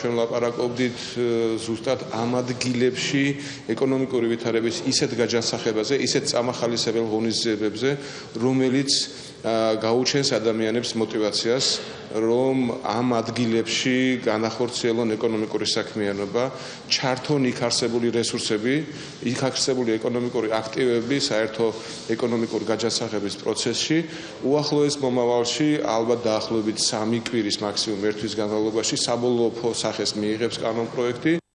ჩვენ ლაპარაკობდით ზუსტად ამ ადგილებში ეკონომიკური ვითარების ისეთ გაჯანსაღებაზე, ისეთ წამახალისებელ ღონისძიებებზე, რომელიც გაუჩენს ადამიანებს мотивაციას, რომ ამ ადგილებში განახორციელონ ეკონომიკური საქმიანობა, ჩართონ იქ არსებული რესურსები, იქ არსებული ეკონომიკური აქტივები საერთო ეკონომიკურ გაჯასახების პროცესში, უახლოეს მომავალში, ალბათ დაახლოებით 3 კვირის მაქსიმუმ ერთვის განმავლობაში საბოლოო სახეს მიიღებს კანონპროექტი.